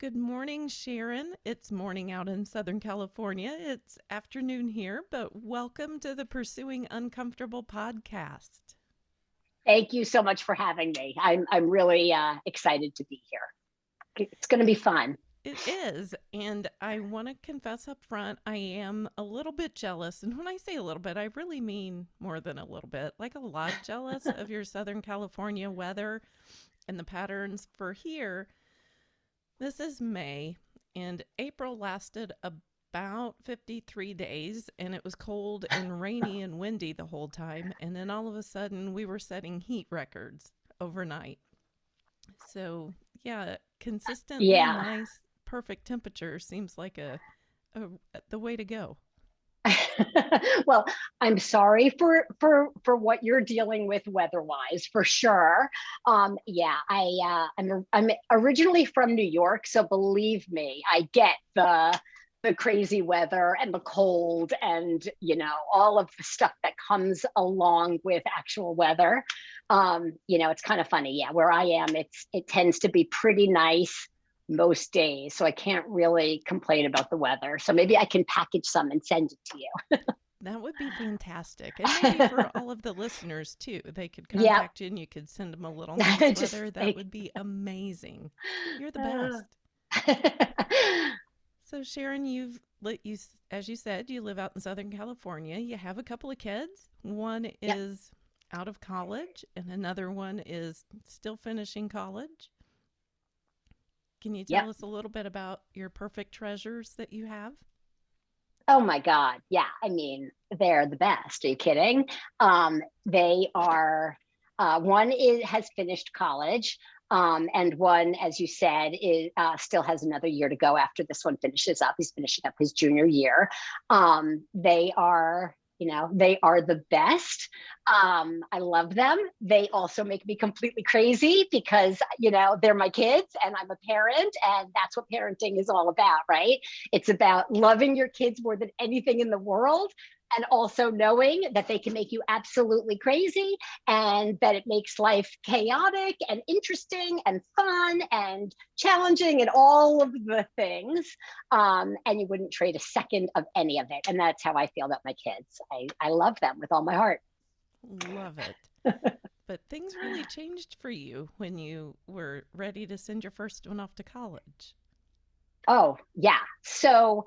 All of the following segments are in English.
Good morning, Sharon. It's morning out in Southern California. It's afternoon here, but welcome to the Pursuing Uncomfortable podcast. Thank you so much for having me. I'm, I'm really uh, excited to be here. It's going to be fun. It is. And I want to confess up front, I am a little bit jealous. And when I say a little bit, I really mean more than a little bit, like a lot jealous of your Southern California weather and the patterns for here this is May, and April lasted about 53 days, and it was cold and rainy and windy the whole time. And then all of a sudden, we were setting heat records overnight. So, yeah, consistent, yeah. nice, perfect temperature seems like a, a the way to go. well, I'm sorry for for for what you're dealing with weather-wise, for sure. Um, yeah, I uh, I'm I'm originally from New York, so believe me, I get the the crazy weather and the cold and you know all of the stuff that comes along with actual weather. Um, you know, it's kind of funny. Yeah, where I am, it's it tends to be pretty nice most days. So I can't really complain about the weather. So maybe I can package some and send it to you. that would be fantastic. And maybe for all of the listeners too, they could contact you and you could send them a little nice weather. That would be amazing. You're the uh. best. so Sharon, you've let you as you said, you live out in Southern California. You have a couple of kids. One is yep. out of college and another one is still finishing college. Can you tell yep. us a little bit about your perfect treasures that you have? Oh my God. Yeah. I mean, they're the best. Are you kidding? Um, they are, uh, one is, has finished college. Um, and one, as you said, is, uh, still has another year to go after this one finishes up. He's finishing up his junior year. Um, they are you know they are the best. Um, i love them. They also make me completely crazy because you know they're my kids and i'm a parent and that's what parenting is all about right? It's about loving your kids more than anything in the world and also knowing that they can make you absolutely crazy and that it makes life chaotic and interesting and fun and challenging and all of the things um, and you wouldn't trade a second of any of it. And that's how i feel about my kids. I, I love them with all my heart. Love it. But things really changed for you when you were ready to send your first one off to college. Oh yeah. So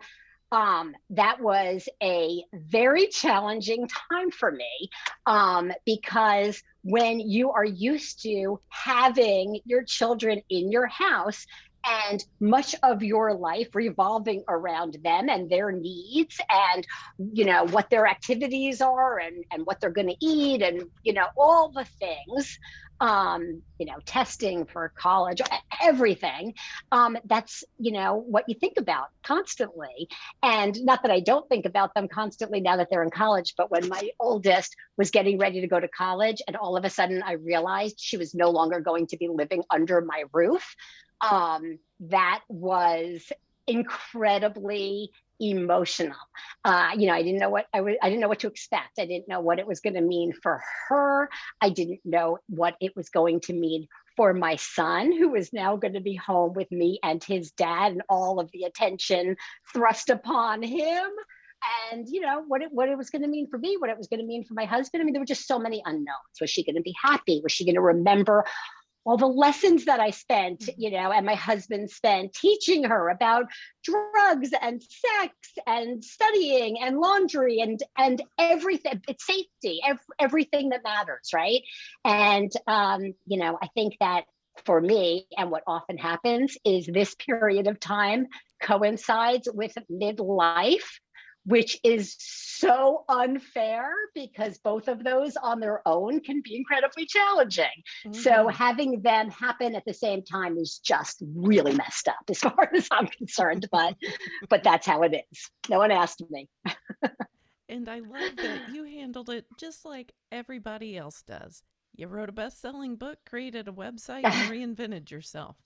um, that was a very challenging time for me um, because when you are used to having your children in your house and much of your life revolving around them and their needs and you know what their activities are and and what they're going to eat and you know all the things um, you know, testing for college, everything. Um, that's, you know, what you think about constantly. And not that I don't think about them constantly now that they're in college, but when my oldest was getting ready to go to college and all of a sudden I realized she was no longer going to be living under my roof, um, that was incredibly emotional. Uh, you know, I didn't know what I didn't know what to expect. I didn't know what it was going to mean for her. I didn't know what it was going to mean for my son, who was now going to be home with me and his dad, and all of the attention thrust upon him. And you know what it what it was going to mean for me, what it was going to mean for my husband. I mean, there were just so many unknowns. Was she going to be happy? Was she going to remember all the lessons that I spent, mm-hmm. you know, and my husband spent teaching her about drugs and sex and studying and laundry and and everything, it's safety, ev everything that matters, right? And um, you know, I think that for me, and what often happens is this period of time coincides with midlife which is so unfair because both of those on their own can be incredibly challenging. Mm-hmm. So having them happen at the same time is just really messed up as far as I'm concerned, but but that's how it is. No one asked me. and I love that you handled it just like everybody else does. You wrote a best-selling book, created a website, and reinvented yourself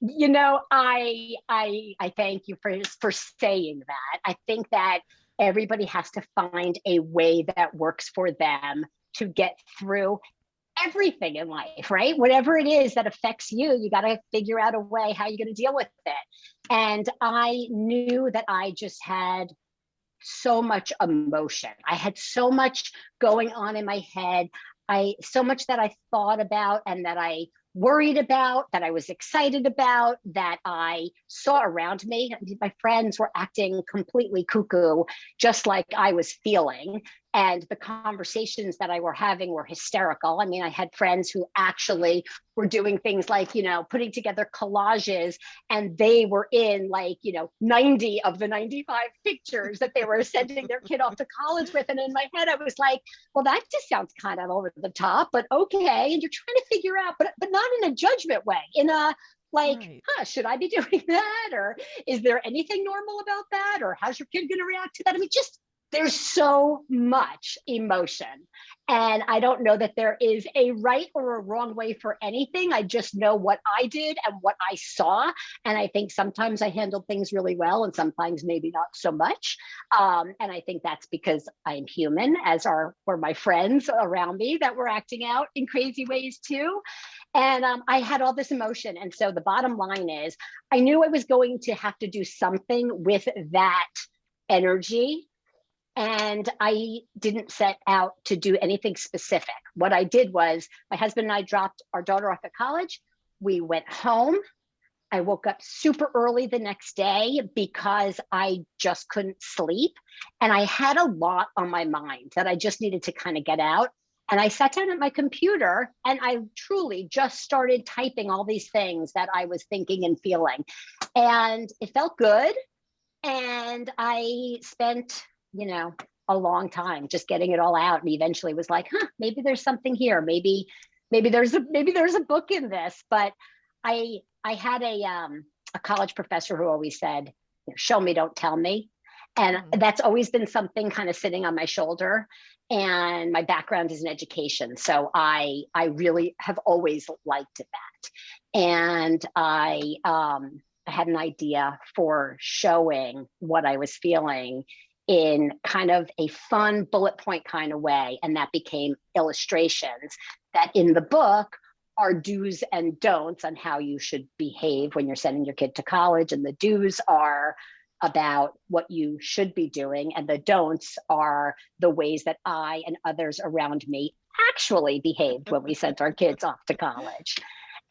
you know, I I I thank you for for saying that. I think that everybody has to find a way that works for them to get through everything in life, right? Whatever it is that affects you, you got to figure out a way how you're going to deal with it. And I knew that I just had so much emotion. I had so much going on in my head. I so much that I thought about and that I worried about, that I was excited about, that I saw around me. My friends were acting completely cuckoo, just like I was feeling and the conversations that I were having were hysterical. I mean, I had friends who actually were doing things like, you know, putting together collages and they were in like, you know, 90 of the 95 pictures that they were sending their kid off to college with. And in my head, I was like, well, that just sounds kind of over the top, but okay. And you're trying to figure out, but but not in a judgment way, in a like, right. huh, should I be doing that? Or is there anything normal about that? Or how's your kid going to react to that? I mean, just there's so much emotion. And I don't know that there is a right or a wrong way for anything. I just know what I did and what I saw. And I think sometimes I handled things really well and sometimes maybe not so much. Um, and I think that's because I'm human, as are were my friends around me that were acting out in crazy ways too. And um, I had all this emotion. And so the bottom line is I knew I was going to have to do something with that energy and I didn't set out to do anything specific. What I did was my husband and I dropped our daughter off at college. We went home. I woke up super early the next day because I just couldn't sleep. And I had a lot on my mind that I just needed to kind of get out. And I sat down at my computer and I truly just started typing all these things that I was thinking and feeling. And it felt good. And I spent you know, a long time just getting it all out and eventually was like, huh, maybe there's something here. Maybe, maybe there's a maybe there's a book in this. But I I had a um a college professor who always said, show me, don't tell me. And mm-hmm. that's always been something kind of sitting on my shoulder. And my background is in education. So I I really have always liked that. And I um I had an idea for showing what I was feeling in kind of a fun bullet point kind of way. And that became illustrations that in the book are do's and don'ts on how you should behave when you're sending your kid to college. And the do's are about what you should be doing, and the don'ts are the ways that I and others around me actually behaved when we sent our kids off to college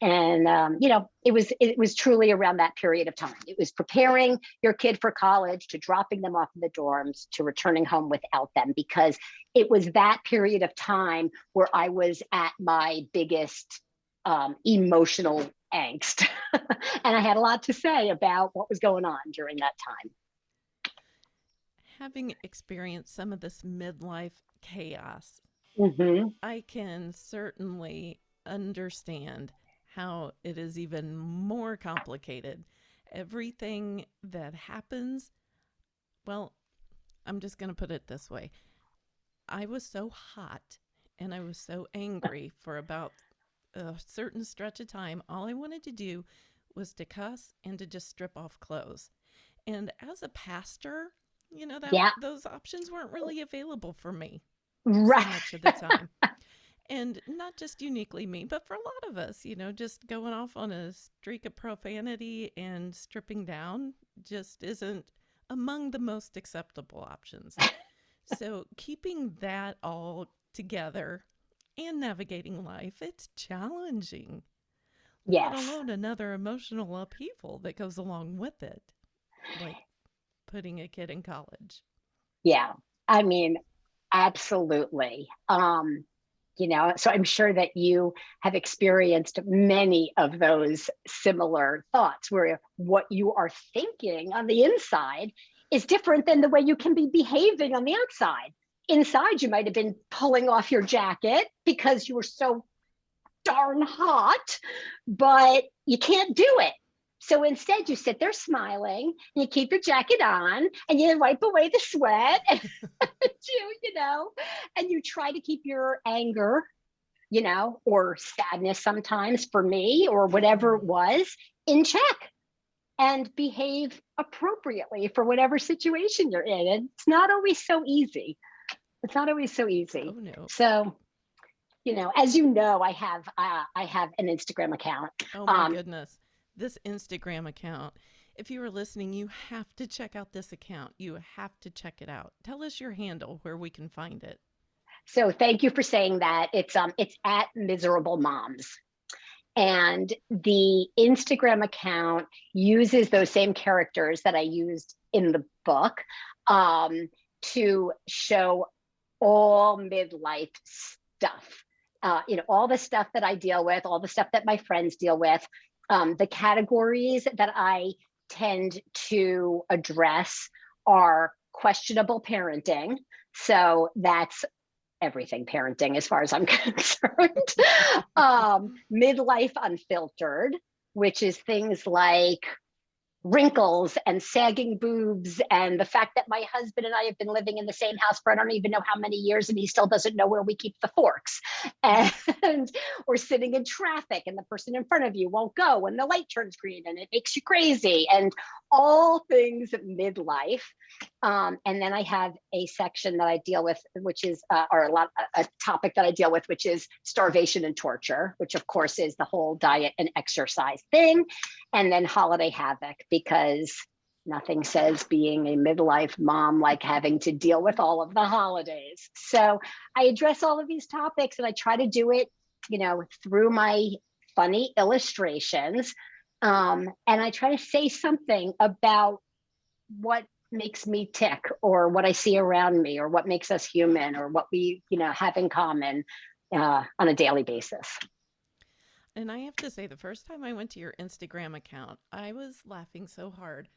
and um, you know it was it was truly around that period of time. It was preparing your kid for college to dropping them off in the dorms to returning home without them because it was that period of time where i was at my biggest um, emotional angst. And i had a lot to say about what was going on during that time. Having experienced some of this midlife chaos mm-hmm. i can certainly understand how it is even more complicated. Everything that happens, well, I'm just going to put it this way. I was so hot and I was so angry for about a certain stretch of time. All I wanted to do was to cuss and to just strip off clothes. And as a pastor, you know that yeah. those options weren't really available for me right so much of the time. and not just uniquely me, but for a lot of us, you know, just going off on a streak of profanity and stripping down just isn't among the most acceptable options. so, keeping that all together and navigating life, it's challenging. Yes. Let alone another emotional upheaval that goes along with it, like putting a kid in college. Yeah. I mean, absolutely. Um, you know so i'm sure that you have experienced many of those similar thoughts where what you are thinking on the inside is different than the way you can be behaving on the outside. Inside you might have been pulling off your jacket because you were so darn hot but you can't do it so instead, you sit there smiling, and you keep your jacket on, and you wipe away the sweat, and you, you know, and you try to keep your anger, you know, or sadness sometimes for me, or whatever it was, in check, and behave appropriately for whatever situation you're in. And it's not always so easy. It's not always so easy. Oh, no. So you know, as you know, I have uh, I have an Instagram account. Oh my um, goodness, this Instagram account. If you are listening, you have to check out this account. You have to check it out. Tell us your handle where we can find it. So thank you for saying that. It's um it's at miserable moms. And the Instagram account uses those same characters that I used in the book um, to show all midlife stuff. Uh, you know, all the stuff that I deal with, all the stuff that my friends deal with, um, the categories that I tend to address are questionable parenting. So that's everything parenting as far as I'm concerned. um, midlife unfiltered, which is things like wrinkles and sagging boobs and the fact that my husband and I have been living in the same house for I don't even know how many years and he still doesn't know where we keep the forks. And we're sitting in traffic and the person in front of you won't go when the light turns green and it makes you crazy. And all things midlife um, and then I have a section that I deal with which is uh, or a lot a topic that I deal with which is starvation and torture which of course is the whole diet and exercise thing and then holiday havoc because nothing says being a midlife mom like having to deal with all of the holidays. So I address all of these topics and I try to do it, you know, through my funny illustrations. Um, and I try to say something about what makes me tick or what I see around me or what makes us human or what we, you know, have in common uh, on a daily basis. And I have to say, the first time I went to your Instagram account, I was laughing so hard.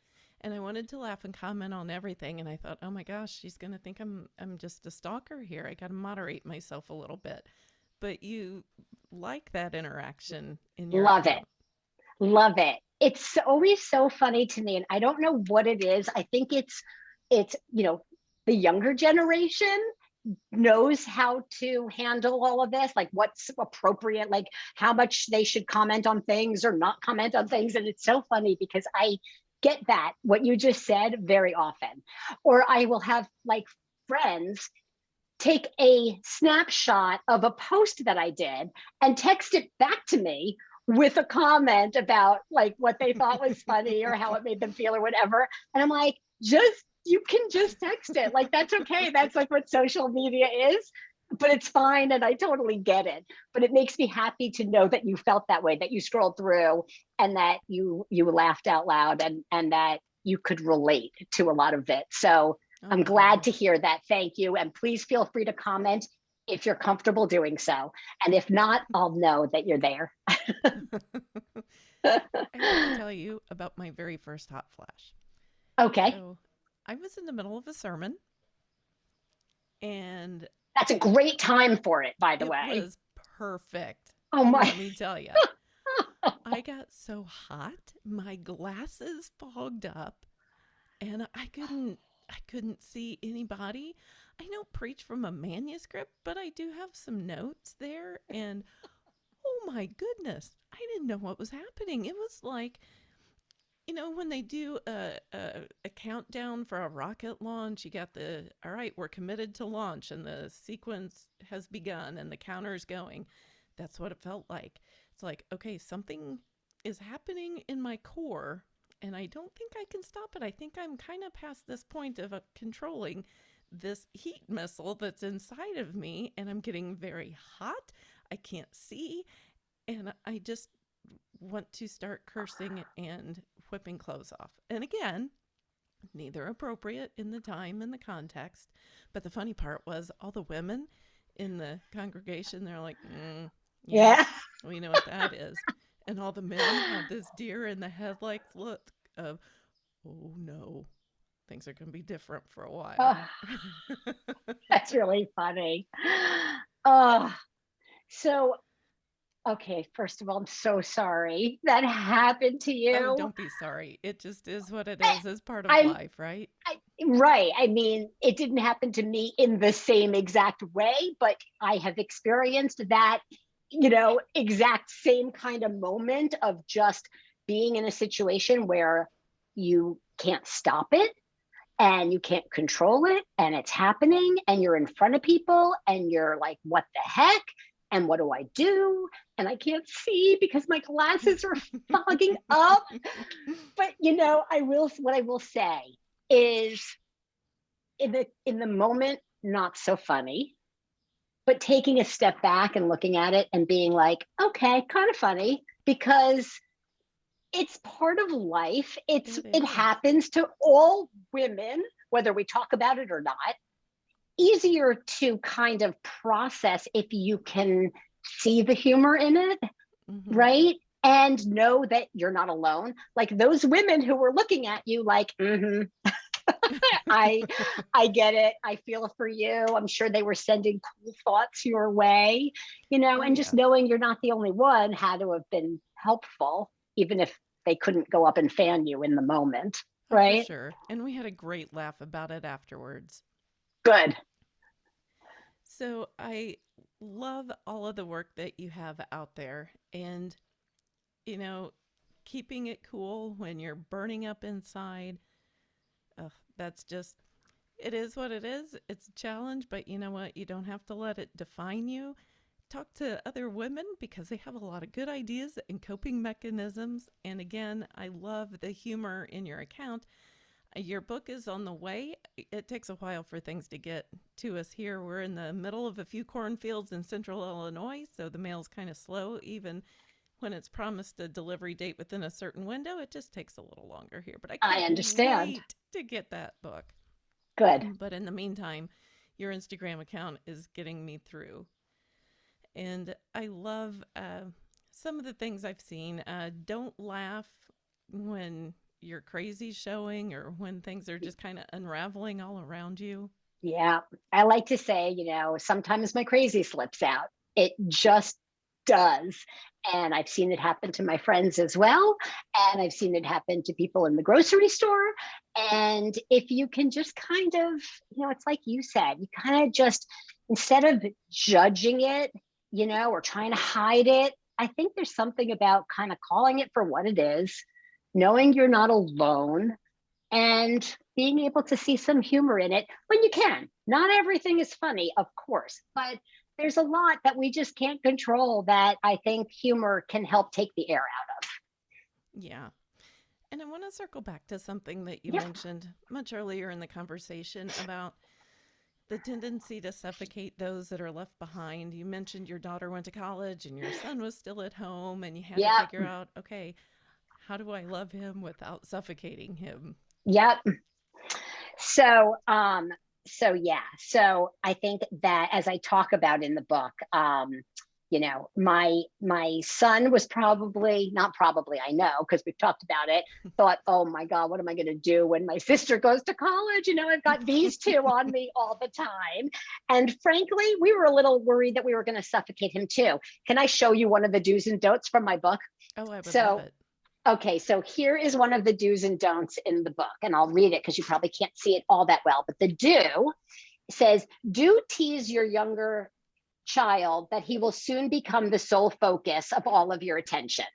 And I wanted to laugh and comment on everything. And I thought, oh my gosh, she's going to think I'm, I'm just a stalker here. I got to moderate myself a little bit. But you like that interaction in your Love account. it. Love it. It's always so funny to me. And I don't know what it is. I think it's, it's, you know, the younger generation knows how to handle all of this, like what's appropriate, like how much they should comment on things or not comment on things. And it's so funny because I get that, what you just said, very often. Or I will have like friends take a snapshot of a post that I did and text it back to me with a comment about like what they thought was funny or how it made them feel or whatever. And I'm like, just you can just text it. Like that's okay. That's like what social media is. But it's fine and I totally get it. But it makes me happy to know that you felt that way, that you scrolled through and that you you laughed out loud and and that you could relate to a lot of it. So oh, I'm glad gosh. to hear that. Thank you. And please feel free to comment if you're comfortable doing so. And if not, I'll know that you're there. I want to tell you about my very first hot flash. Okay. So I was in the middle of a sermon and that's a great time for it, by the it way. It was perfect. Oh my. Let me tell you. I got so hot, my glasses fogged up and I couldn't I couldn't see anybody. I don't preach from a manuscript, but I do have some notes there and oh my goodness, I didn't know what was happening. It was like you know, when they do a, a, a, countdown for a rocket launch, you got the, all right, we're committed to launch and the sequence has begun and the counter's going. That's what it felt like. It's like, okay, something is happening in my core and I don't think I can stop it. I think I'm kind of past this point of uh, controlling this heat missile that's inside of me and I'm getting very hot. I can't see. And I just want to start cursing and whipping clothes off. And again, neither appropriate in the time and the context. But the funny part was all the women in the congregation, they're like, mm, yeah, yeah, we know what that is. And all the men had this deer in the headlights look of, oh no, things are going to be different for a while. Oh, that's really funny. Oh, so Okay, first of all, I'm so sorry that happened to oh, you. Oh, don't be sorry. It just is what it is. as part of I, life, right? I, right. I mean, it didn't happen to me in the same exact way, but I have experienced that, you know, exact same kind of moment of just being in a situation where you can't stop it and you can't control it and it's happening and you're in front of people and you're like, what the heck? And what do I do? And I can't see because my glasses are fogging up. But you know, I will what I will say is in the in the moment, not so funny. But taking a step back and looking at it and being like, okay, kind of funny because it's part of life. It's It it happens to all women, whether we talk about it or not. Easier to kind of process if you can see the humor in it, Mhm. right? And know that you're not alone. Like those women who were looking at you like, mm-hmm. I I get it. I feel for you. I'm sure they were sending cool thoughts your way, you know, Oh, and just yeah. knowing you're not the only one had to have been helpful, even if they couldn't go up and fan you in the moment, Oh, for right? sure. And we had a great laugh about it afterwards. Good. So I love all of the work that you have out there and you know, keeping it cool when you're burning up inside. Ugh, that's just it is what it is. It's a challenge, but you know what? You don't have to let it define you. Talk to other women because they have a lot of good ideas and coping mechanisms. And again, I love the humor in your account. Uh, Your book is on the way. It takes a while for things to get to us here. We're in the middle of a few cornfields in central Illinois, so the mail's kind of slow. Even when it's promised a delivery date within a certain window, it just takes a little longer here. But I I can't understand. wait to get that book. Good. But in the meantime, your Instagram account is getting me through. And I love uh, some of the things I've seen. Uh, don't laugh when you're crazy showing or when things are just kind of unraveling all around you. Yeah. I like to say, you know, sometimes my crazy slips out. It just does. And I've seen it happen to my friends as well. And I've seen it happen to people in the grocery store. And if you can just kind of, you know, it's like you said, you kind of just, instead of judging it, you know, or trying to hide it, I think there's something about kind of calling it for what it is, knowing you're not alone, and being able to see some humor in it when you can. Not everything is funny, of course, but there's a lot that we just can't control that I think humor can help take the air out of. Yeah. And I want to circle back to something that you Yeah. mentioned much earlier in the conversation about the tendency to suffocate those that are left behind. You mentioned your daughter went to college and your son was still at home, and you had Yeah. to figure out, okay, how do I love him without suffocating him? Yep. So, um, so yeah. So I think that as I talk about in the book, um, you know, my my son was probably not probably I know because we've talked about it. Thought, oh my God, what am I going to do when my sister goes to college? You know, I've got these two on me all the time. And frankly, we were a little worried that we were going to suffocate him too. Can I show you one of the do's and don'ts from my book? Oh, I would So, love it. Okay, so here is one of the do's and don'ts in the book, and I'll read it because you probably can't see it all that well. But the do says, do tease your younger child that he will soon become the sole focus of all of your attention.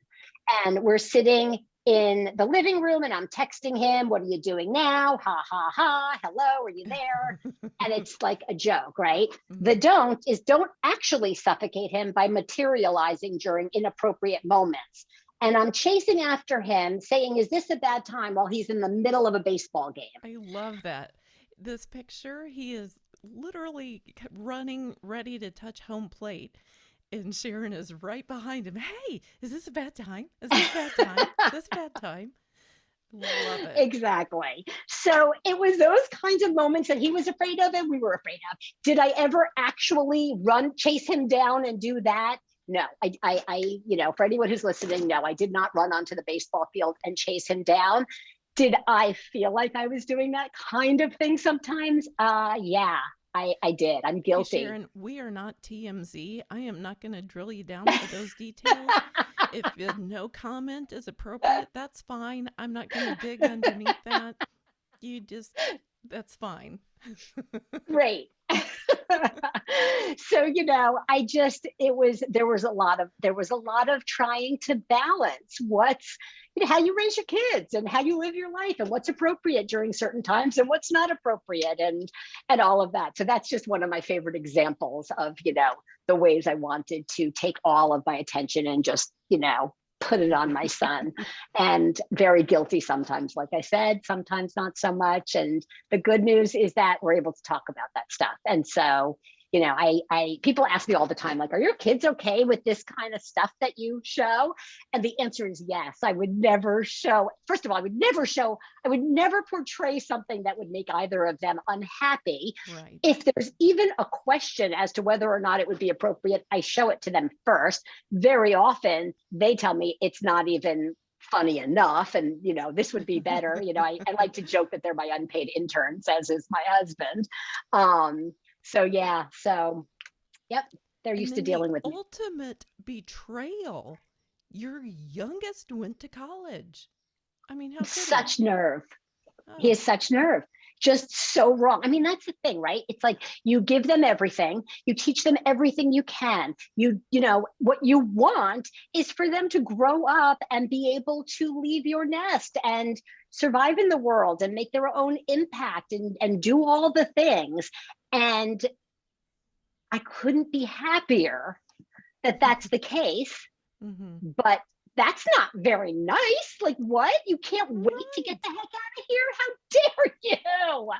And we're sitting in the living room and I'm texting him, What are you doing now? Ha ha ha. Hello, are you there? and it's like a joke, right? Mhm. The don't is don't actually suffocate him by materializing during inappropriate moments. And I'm chasing after him, saying, Is this a bad time while he's in the middle of a baseball game? I love that. This picture, he is literally running, ready to touch home plate. And Sharon is right behind him. Hey, is this a bad time? Is this a bad time? Is this a bad time? Exactly. So it was those kinds of moments that he was afraid of and we were afraid of. Did I ever actually run, chase him down and do that? No, I, I, I, you know, for anyone who's listening, no, I did not run onto the baseball field and chase him down. Did I feel like I was doing that kind of thing sometimes? Uh, yeah, I, I did. I'm Hey, guilty. Sharon, we are not TMZ. I am not going to drill you down for those details. if no comment is appropriate, that's fine. I'm not going to dig underneath that. You just, that's fine. Great. so you know i just it was there was a lot of there was a lot of trying to balance what's you know, how you raise your kids and how you live your life and what's appropriate during certain times and what's not appropriate and and all of that so that's just one of my favorite examples of you know the ways i wanted to take all of my attention and just you know put it on my son. And very guilty sometimes like i said sometimes not so much. And the good news is that we're able to talk about that stuff. And so you know i i people ask me all the time like are your kids okay with this kind of stuff that you show? And the answer is yes i would never show first of all i would never show i would never portray something that would make either of them unhappy. Right. if there's even a question as to whether or not it would be appropriate i show it to them first. Very often they tell me it's not even funny enough and you know this would be better you know I, I like to joke that they're my unpaid interns as is my husband. Um so yeah so yep they're And used to dealing with me ultimate betrayal. Your youngest went to college. I mean, how he? such nerve he Oh, has such nerve just so wrong i mean that's the thing right it's like you give them everything you teach them everything you can you you know what you want is for them to grow up and be able to leave your nest and survive in the world and make their own impact and and do all the things and i couldn't be happier that that's the case mhm. but that's not very nice. Like, what? You can't wait to get the heck out of here? How dare you?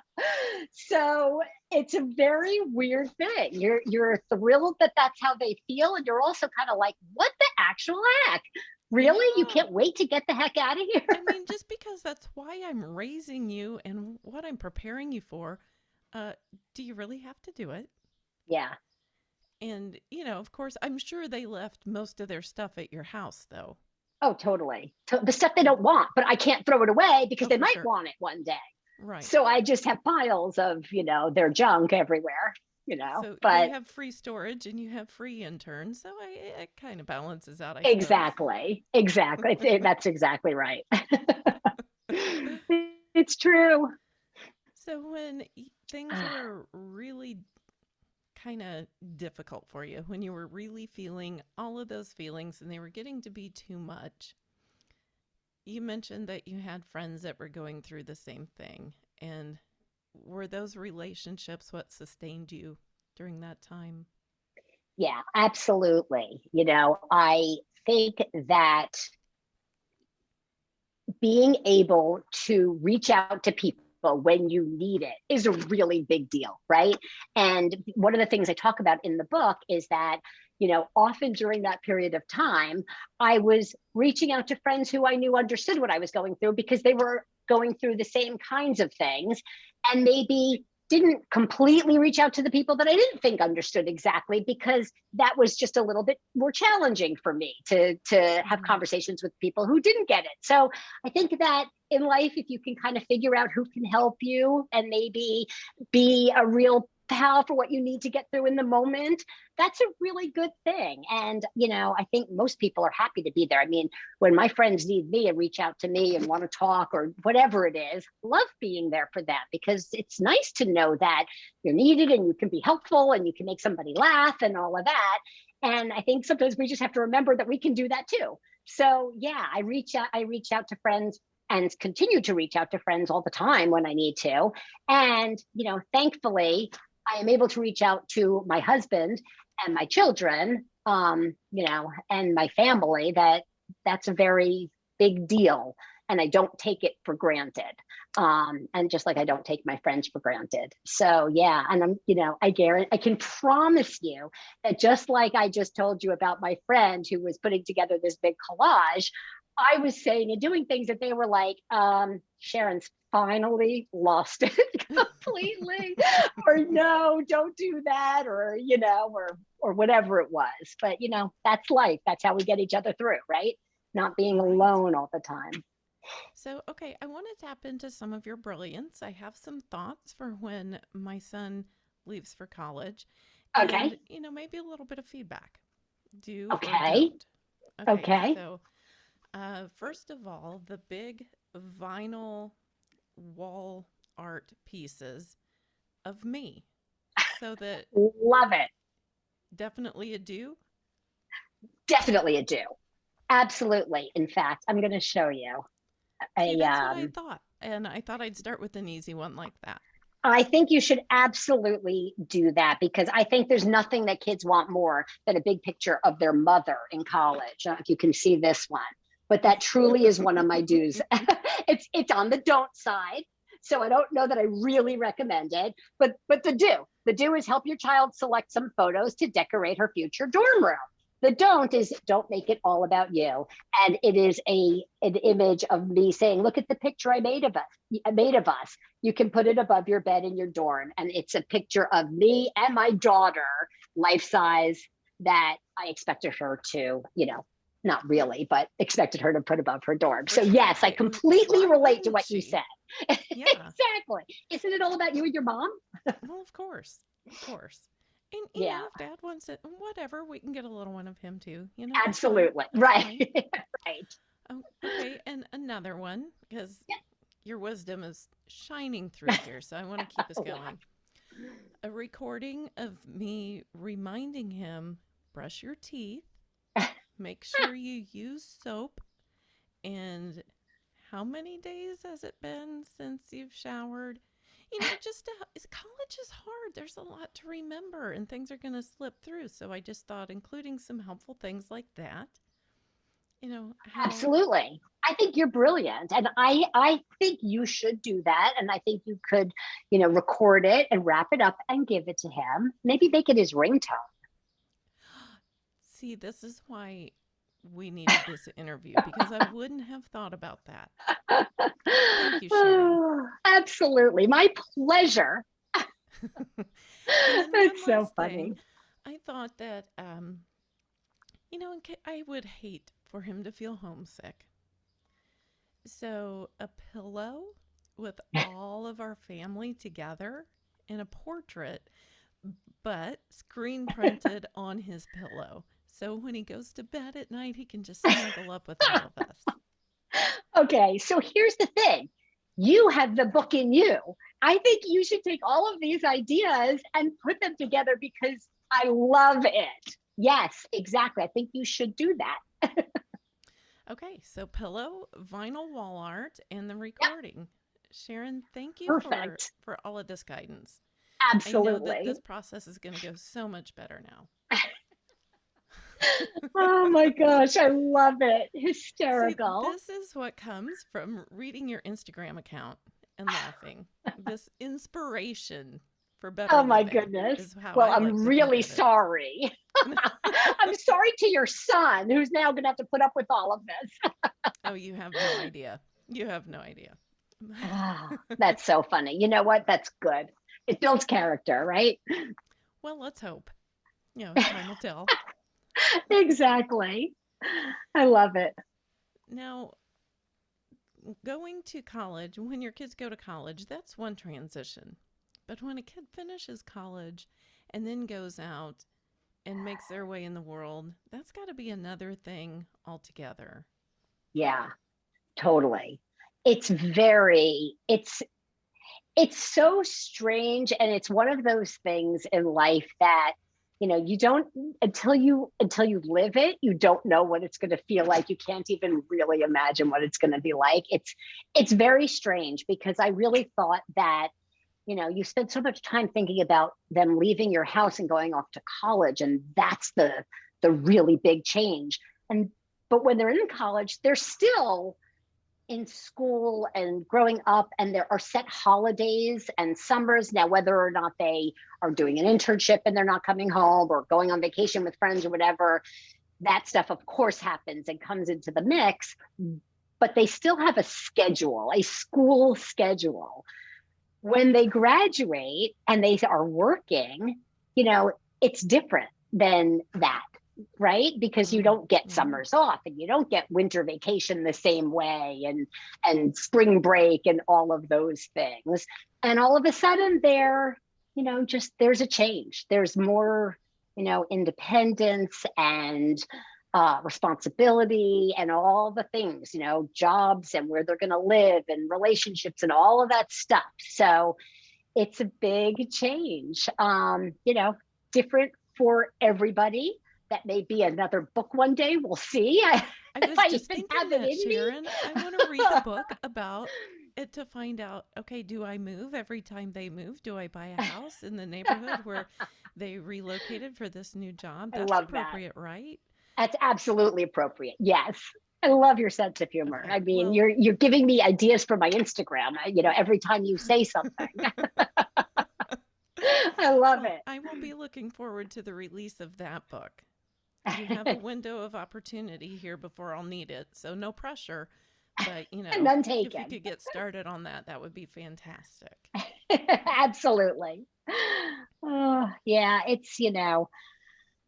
So it's a very weird thing. You're you're thrilled that that's how they feel, and you're also kind of like, what the actual heck? Really? You can't wait to get the heck out of here? I mean, just because that's why I'm raising you and what I'm preparing you for, uh, do you really have to do it? yeah. And, you know, of course, I'm sure they left most of their stuff at your house, though. Oh, totally. The stuff they don't want, but I can't throw it away because Oh, they might sure. want it one day. Right. So I just have piles of, you know, their junk everywhere, you know. So but you have free storage and you have free interns, so I, it kind of balances out. I suppose. Exactly. Exactly. That's exactly right. it's true. So when things ah. were really kind of difficult for you, when you were really feeling all of those feelings and they were getting to be too much, you mentioned that you had friends that were going through the same thing. And were those relationships what sustained you during that time? Yeah, absolutely. You know, I think that being able to reach out to people when you need it is a really big deal, right? And one of the things I talk about in the book is that, you know, often during that period of time, I was reaching out to friends who I knew understood what I was going through because they were going through the same kinds of things and maybe didn't completely reach out to the people that I didn't think understood exactly because that was just a little bit more challenging for me to to have Mhm. conversations with people who didn't get it. So I think that in life if you can kind of figure out who can help you and maybe be a real pal for what you need to get through in the moment, that's a really good thing. And you know, I think most people are happy to be there. I mean, when my friends need me and reach out to me and want to talk or whatever it is, love being there for them because it's nice to know that you're needed and you can be helpful and you can make somebody laugh and all of that. And I think sometimes we just have to remember that we can do that too. So yeah, I reach out, I reach out to friends and continue to reach out to friends all the time when I need to. And, you know, thankfully, I am able to reach out to my husband and my children, um, you know, and my family that that's a very big deal. And I don't take it for granted. Um, and just like I don't take my friends for granted. So yeah, and I'm, you know, I guarantee I can promise you that just like I just told you about my friend who was putting together this big collage, I was saying and doing things that they were like, um, Sharon's finally lost it completely, or no, don't do that, or you know, or or whatever it was. But you know, that's life. That's how we get each other through, right? Not being alone all the time. So, okay, I want to tap into some of your brilliance. I have some thoughts for when my son leaves for college. Okay. And, you know, maybe a little bit of feedback. Do or Okay. Okay. So, uh, first of all, the big vinyl wall art pieces of me. So that Love it. definitely a do. Definitely a do. Absolutely. In fact, I'm going to show you See, a that's what I um thought. And I thought I'd start with an easy one like that. I think you should absolutely do that because I think there's nothing that kids want more than a big picture of their mother in college. I don't know if you can see this one, but that truly is one of my do's. it's it's on the don't side. So I don't know that I really recommend it, but but the do. The do is help your child select some photos to decorate her future dorm room. The don't is don't make it all about you. And it is a an image of me saying, look at the picture I made of us, I made of us. You can put it above your bed in your dorm. And it's a picture of me and my daughter, life size, that I expected her to, you know, not really, but expected her to put above her dorm. So yes, I completely relate to what you said. Yeah. exactly. Isn't it all about you and your mom? Well, of course. Of course. And you Yeah. know, if dad wants it, whatever, we can get a little one of him too. You know. Absolutely. Right. right. Oh, okay, and another one because Yeah. your wisdom is shining through here, so I want to keep us going. A recording of me reminding him brush your teeth, make sure you use soap, and how many days has it been since you've showered? You know, just to, college is hard. There's a lot to remember, and things are going to slip through. So I just thought including some helpful things like that. You know, how Absolutely. I think you're brilliant. And I I think you should do that. And I think you could, you know, record it and wrap it up and give it to him. Maybe make it his ringtone. See, this is why we needed this interview because I wouldn't have thought about that. you, Sharon. Absolutely. My pleasure. And That's so funny. thing, I thought that, um, you know, I would hate for him to feel homesick. So a pillow with all of our family together in a portrait, but screen printed on his pillow. So when he goes to bed at night, he can just snuggle up with all of us. Okay, so here's the thing. You have the book in you. I think you should take all of these ideas and put them together because I love it. Yes, exactly. I think you should do that. Okay, so pillow, vinyl wall art, and the recording. Sharon, thank you for, Perfect. for all of this guidance. I know that Absolutely. this process is going to go so much better now. oh my gosh, I love it. See, Hysterical. this is what comes from reading your Instagram account and laughing. this inspiration for better Oh my goodness. Well, I I'm like to think really sorry. I'm sorry to your son who's now going to have to put up with all of this. Oh, you have no idea. You have no idea. Ah, That's so funny. You know what? That's good. It builds character, right? well, let's hope. You know, time will tell. exactly. I love it. Now, going to college, when your kids go to college, that's one transition. But when a kid finishes college and then goes out and makes their way in the world, that's got to be another thing altogether. Yeah, totally. It's very, it's, it's so strange. And it's one of those things in life that, you know, you don't, until you, until you live it, you don't know what it's going to feel like. You can't even really imagine what it's going to be like. It's, it's very strange because I really thought that, you know, you spend so much time thinking about them leaving your house and going off to college. And that's the, the really big change. And but when they're in college, they're still in school and growing up, and there are set holidays and summers. Now, whether or not they are doing an internship and they're not coming home or going on vacation with friends or whatever, that stuff, of course, happens and comes into the mix. But they still have a schedule, a school schedule. When they graduate and they are working, you know, it's different than that right because you don't get Mhm. summers off and you don't get winter vacation the same way and and spring break and all of those things and all of a sudden there you know just there's a change there's more you know independence and uh, responsibility and all the things you know jobs and where they're going to live and relationships and all of that stuff so it's a big change. Um, you know, different for everybody. That may be another book one day. We'll see. I, I was just even thinking it that, in me. Sharon. I want to read the book about it to find out, okay, do I move every time they move? Do I buy a house in the neighborhood where they relocated for this new job? I That's love that. appropriate, right? That's absolutely appropriate. Yes. I love your sense of humor. Okay. I mean, Well, you're you're giving me ideas for my Instagram. uh, You know, every time you say something. I love well, I will be looking forward to the release of that book. You have a window of opportunity here before I'll need it, so no pressure. But, you know, None if taken. could get started on that, that would be fantastic. Absolutely. Oh, yeah, it's, you know,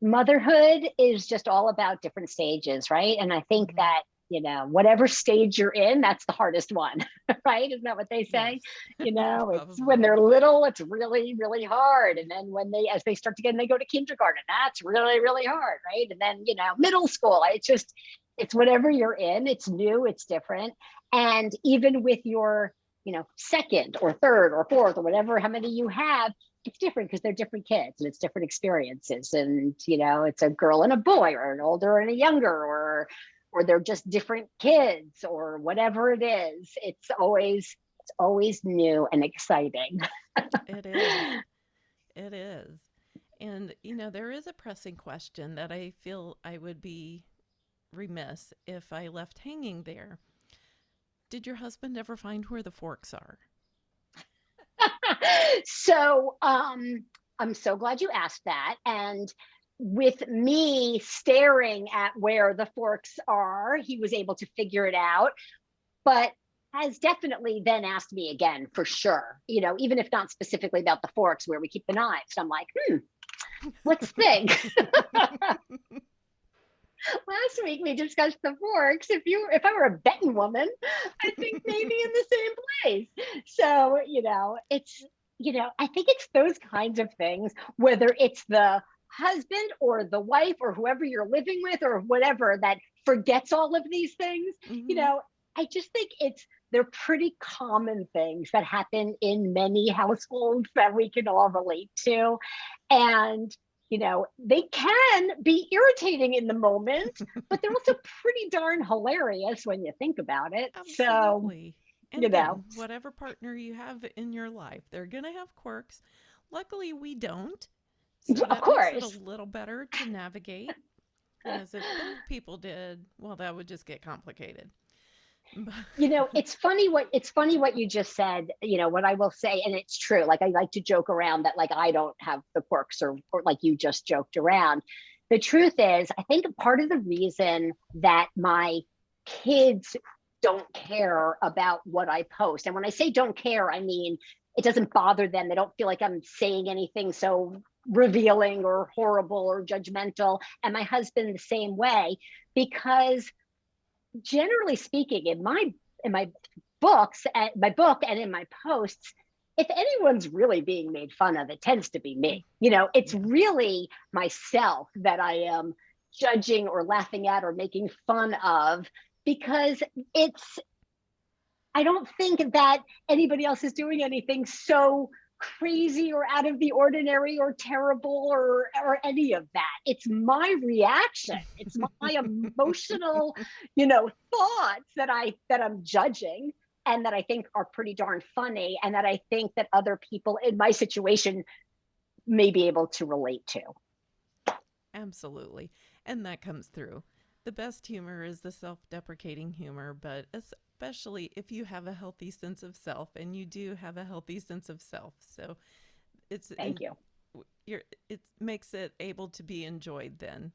motherhood is just all about different stages, right? And I think Mhm. that, you know, whatever stage you're in, that's the hardest one, right? Isn't that what they say? Yes, You know, it's when they're little, it's really, really hard. And then when they, as they start to get, and they go to kindergarten, that's really, really hard, right? And then, you know, middle school, it's just, it's whatever you're in, it's new, it's different. And even with your, you know, second or third or fourth or whatever, how many you have, it's different because they're different kids and it's different experiences. And, you know, it's a girl and a boy or an older and a younger or, or they're just different kids or whatever it is. It's always, it's always new and exciting. It is. It is. And, you know, there is a pressing question that I feel I would be remiss if I left hanging there. Did your husband ever find where the forks are? so um, I'm so glad you asked that. And with me staring at where the forks are, he was able to figure it out. But has definitely then asked me again for sure. You know, even if not specifically about the forks where we keep the knives. I'm like, hmm, let's think. Last week we discussed the forks. If you if I were a betting woman, I think maybe in the same place. So, you know, it's you know, I think it's those kinds of things, whether it's the husband or the wife or whoever you're living with or whatever that forgets all of these things, you Mhm. know, I just think it's they're pretty common things that happen in many households that we can all relate to. And you know, they can be irritating in the moment, but they're also pretty darn hilarious when you think about it. So, And you know, whatever partner you have in your life, they're going to have quirks. Luckily, we don't. So of that makes it course. a little better to navigate. as if people did, well, that would just get complicated. You know it's funny what it's funny what you just said you know what i will say and it's true like i like to joke around that like i don't have the quirks or, or like you just joked around the truth is i think part of the reason that my kids don't care about what i post and when i say don't care i mean it doesn't bother them they don't feel like i'm saying anything so revealing or horrible or judgmental and my husband the same way because generally speaking, in my in my books, and my book, and in my posts, if anyone's really being made fun of, it tends to be me. You know, it's really myself that I am judging or laughing at or making fun of because it's. I don't think that anybody else is doing anything so crazy or out of the ordinary or terrible or or any of that it's my reaction it's my emotional you know thoughts that i that i'm judging and that i think are pretty darn funny and that i think that other people in my situation may be able to relate to Absolutely. And that comes through. The best humor is the self deprecating humor, but especially if you have a healthy sense of self, and you do have a healthy sense of self. So it's thank you you're, it makes it able to be enjoyed then,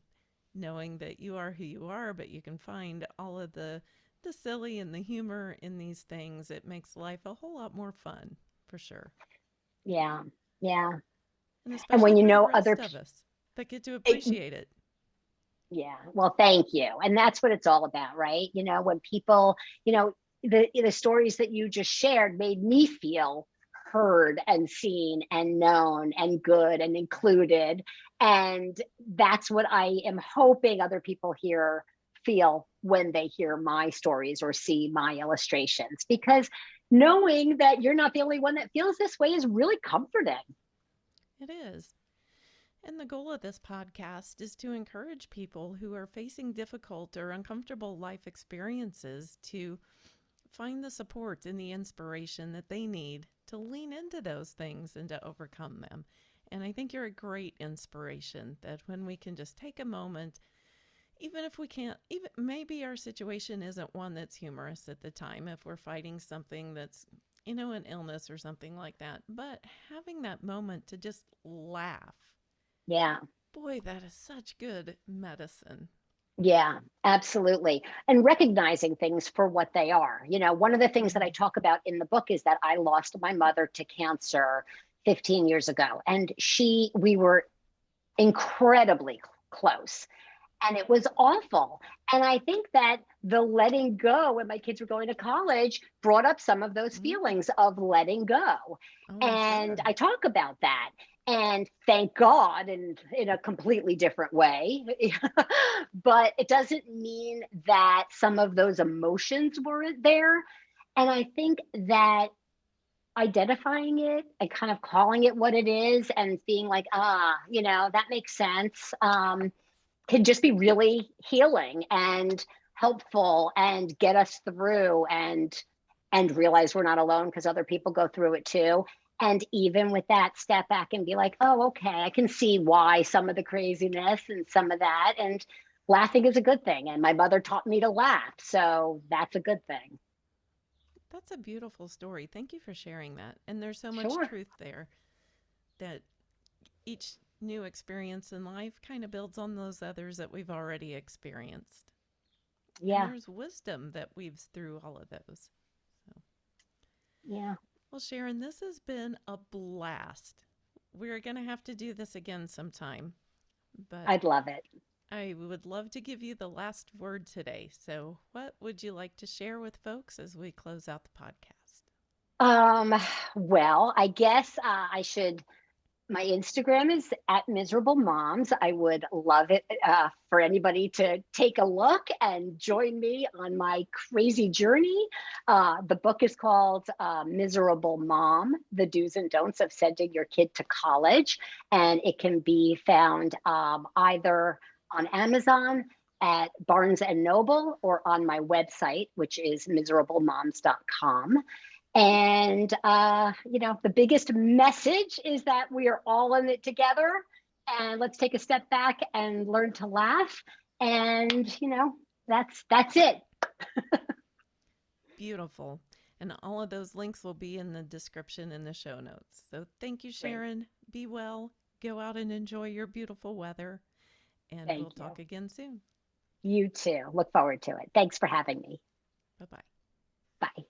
knowing that you are who you are, but you can find all of the the silly and the humor in these things. It makes life a whole lot more fun, for sure. yeah yeah And and when you know other of pe- us that get to it- appreciate it. Yeah, well, thank you. And that's what it's all about, right? You know, when people, you know, the the stories that you just shared made me feel heard and seen and known and good and included. And that's what I am hoping other people hear feel when they hear my stories or see my illustrations because knowing that you're not the only one that feels this way is really comforting. It is. And the goal of this podcast is to encourage people who are facing difficult or uncomfortable life experiences to find the support and the inspiration that they need to lean into those things and to overcome them. And I think you're a great inspiration that when we can just take a moment, even if we can't, even maybe our situation isn't one that's humorous at the time, if we're fighting something that's, you know, an illness or something like that, but having that moment to just laugh. Yeah. Boy, that is such good medicine. Yeah, absolutely. And recognizing things for what they are. You know, one of the things that I talk about in the book is that I lost my mother to cancer 15 years ago. And she, we were incredibly close. And it was awful. And I think that the letting go when my kids were going to college brought up some of those mm-hmm. feelings of letting go. Oh, and sure. I talk about that and thank God in, in a completely different way. but it doesn't mean that some of those emotions weren't there. And I think that identifying it and kind of calling it what it is and being like, ah, you know, that makes sense, um, can just be really healing and helpful and get us through and and realize we're not alone because other people go through it too and even with that, step back and be like, oh, okay, I can see why some of the craziness and some of that. And laughing is a good thing. And my mother taught me to laugh. So that's a good thing. That's a beautiful story. Thank you for sharing that. And there's so much sure. truth there that each new experience in life kind of builds on those others that we've already experienced. Yeah. And there's wisdom that weaves through all of those. So. Yeah. Well, Sharon, this has been a blast. We're going to have to do this again sometime. But I'd love it. I would love to give you the last word today. So, what would you like to share with folks as we close out the podcast? Um, well, I guess uh, I should my Instagram is at miserable moms. I would love it uh, for anybody to take a look and join me on my crazy journey. Uh, the book is called uh, Miserable Mom The Do's and Don'ts of Sending Your Kid to College. And it can be found um, either on Amazon, at Barnes and Noble, or on my website, which is miserablemoms.com. And, uh, you know, the biggest message is that we are all in it together. And let's take a step back and learn to laugh. And, you know, that's that's it. Beautiful. And all of those links will be in the description in the show notes. So thank you, Sharon. Great. Be well. Go out and enjoy your beautiful weather. And thank we'll you. talk again soon. You too. Look forward to it. Thanks for having me. Bye-bye. Bye.